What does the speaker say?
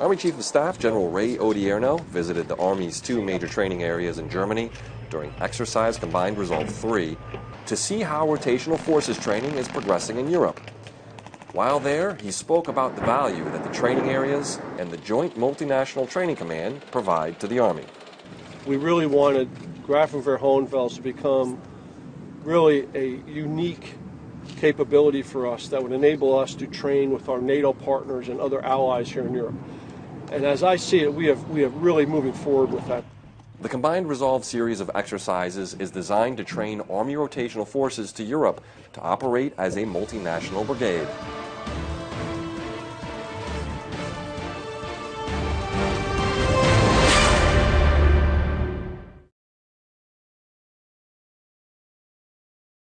Army Chief of Staff General Ray Odierno visited the Army's two major training areas in Germany during Exercise Combined Resolve 3 to see how rotational forces training is progressing in Europe. While there, he spoke about the value that the training areas and the Joint Multinational Training Command provide to the Army. We really wanted Grafenwehr Hohenfels to become really a unique capability for us that would enable us to train with our NATO partners and other allies here in Europe. And as I see it, we have, we have really moving forward with that. The Combined Resolve series of exercises is designed to train Army rotational forces to Europe to operate as a multinational brigade.